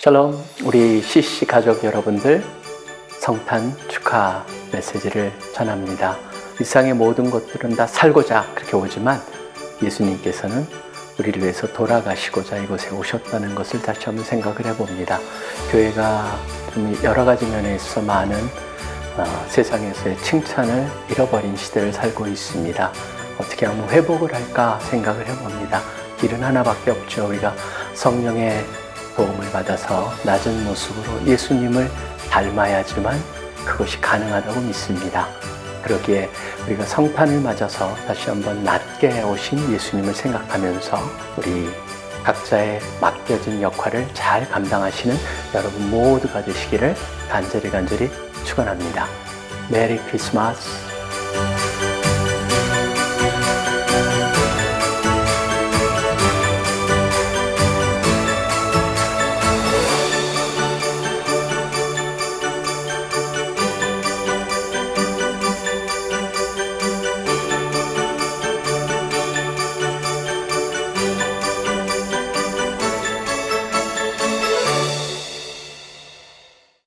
샬롬 우리 CC 가족 여러분들 성탄 축하 메시지를 전합니다. 이 세상의 모든 것들은 다 살고자 그렇게 오지만 예수님께서는 우리를 위해서 돌아가시고자 이곳에 오셨다는 것을 다시 한번 생각을 해봅니다. 교회가 좀 여러 가지 면에 있어 많은 어, 세상에서의 칭찬을 잃어버린 시대를 살고 있습니다. 어떻게 하면 회복을 할까 생각을 해봅니다. 길은 하나밖에 없죠. 우리가 성령의 도움을 받아서 낮은 모습으로 예수님을 닮아야지만 그것이 가능하다고 믿습니다. 그러기에 우리가 성탄을 맞아서 다시 한번 낮게 오신 예수님을 생각하면서 우리 각자의 맡겨진 역할을 잘 감당하시는 여러분 모두가 되시기를 간절히 간절히 축원합니다. 메리 크리스마스